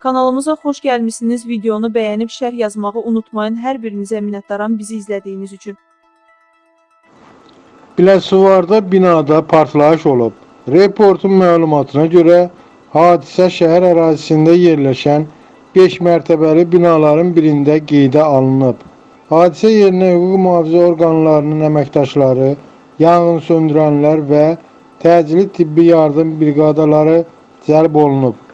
Kanalımıza xoş gəlmisiniz. Videonu bəyənib şərh yazmağı unutmayın. Hər birinizə minnətdaram bizi izlədiyiniz üçün. Biləsuvarda binada partlayış olub. Reportun məlumatına görə hadisə şəhər ərazisində yerləşən 5 mərtəbəli binaların birində qeydə alınıb. Hadisə yerinə hüquq mühafizə orqanlarının əməkdaşları, yanğın söndürənlər və təcili tibbi yardım briqadaları cəlb olunub.